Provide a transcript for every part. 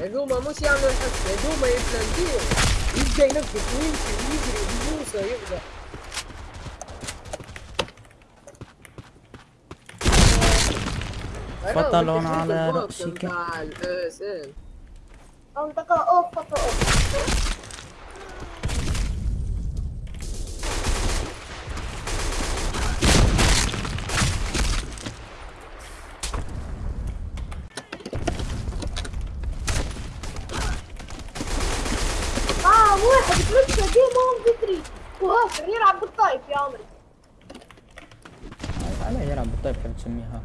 هذوما مش يعملوا الحس هذوما يبلانتيو يبدا ينقص ويمشي ويجري ويوصى يبدا فطلون على رأسك منطقة اوف خطأ اوف آه واحد بلسه جيم اون فيتري وهاكر يلعب بالطايف يا عمري. على يلعب بالطيب كيف تسميه هاك.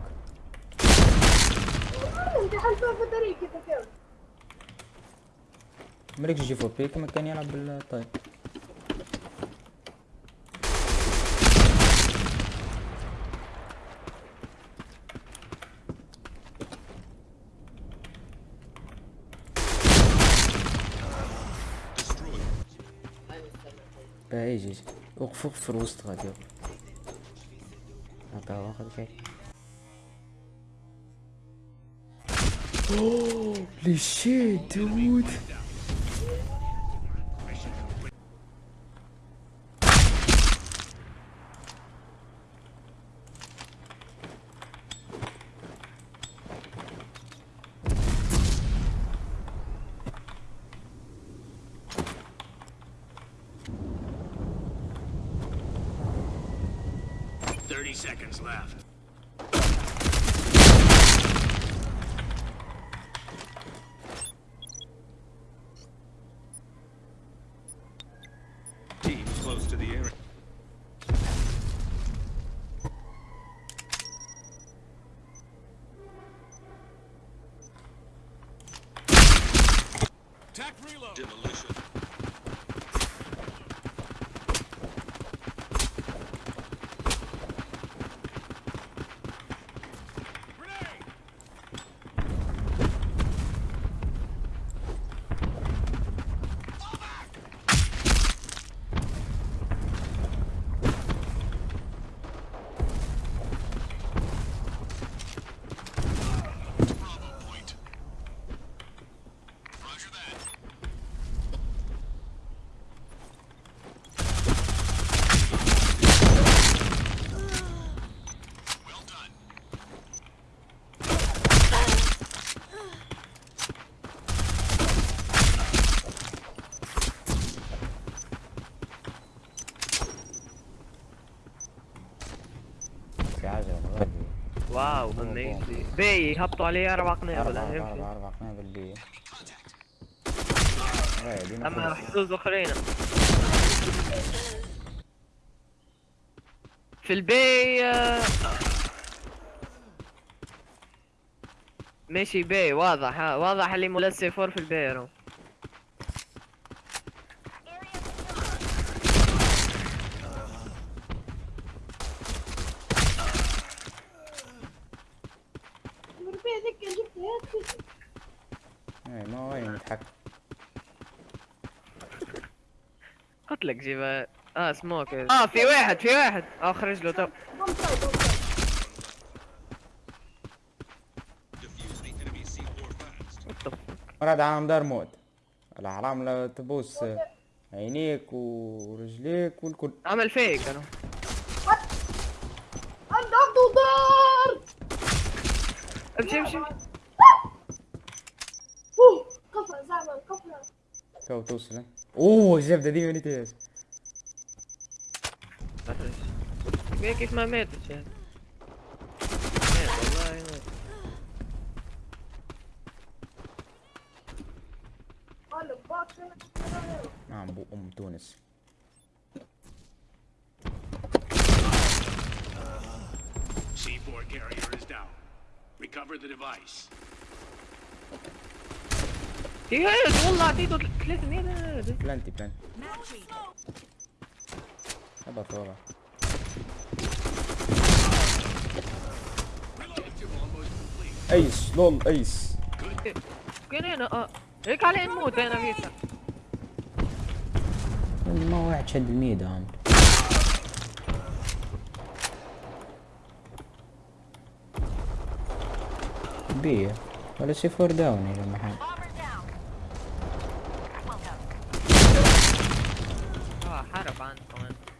انت حلفان فتري كيف كيف مريكش جي فور بي كما كان يلعب بالطيب باهي يجي يجي. وقف وقف في الوسط غادي وقف هكا واخد شي لي شيت دود Thirty seconds left. Team close to the area. Attack reload. Demolition. واو اميزي بي هبطوا عليه أربع قنابل يمشي. أربعة أربعة قنابل بي أما. راح يفوزوا اخرين في البي آه، ماشي بي واضح واضح اللي ملسي فور في البي رو مربي هذيك جبت هيك إيه، ما وين قلت لك آه سموك. آه في واحد في واحد. آه خرج له تو ون سايد ون سايد Defuse the enemy C4 fast. مراد عالم دار موت. الحرام لا تبوس عينيك ورجليك والكل. عمل فيك أنا. امشي امشي اوه كفرة زعما كفرة تو توصل إيه. اوه الزبدة دي من تياس بيه كيف ما ماتت يعني مات والله مات قال باكر نعم بو ام تونس C4 carrier is down. Recover the device. ياس والله اعطيته 300 هذا بلانتي بلانتي. هبط ورا أيس لول أيس. كان أنا آه. هيك علي نموت أنا فيك ما واحد شد الميدة عم B. What is he for down here, my hand? Oh, I had a.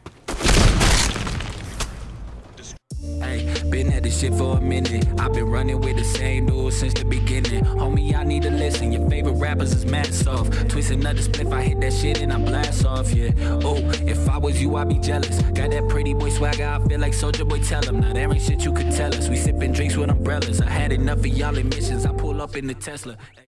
Hey, been at this shit for a minute. I've been running with the same dude since the beginning. Homie, y'all need to listen. Your favorite rappers is mad soft. Twist another spliff, I hit that shit and I blast off, yeah. Oh, if I was you, I'd be jealous. Got that pretty boy swagger, I feel like Soldier Boy, tell him. Now there ain't shit you could tell us. We sipping drinks with umbrellas. I had enough of y'all emissions. I pull up in the Tesla.